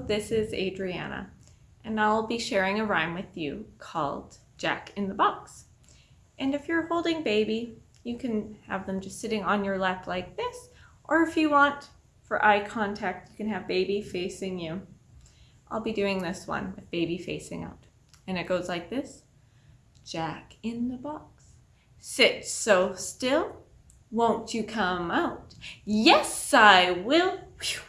this is Adriana, and I'll be sharing a rhyme with you called Jack in the Box. And if you're holding baby, you can have them just sitting on your lap like this, or if you want for eye contact, you can have baby facing you. I'll be doing this one with baby facing out. And it goes like this. Jack in the box. Sit so still. Won't you come out? Yes, I will. Whew.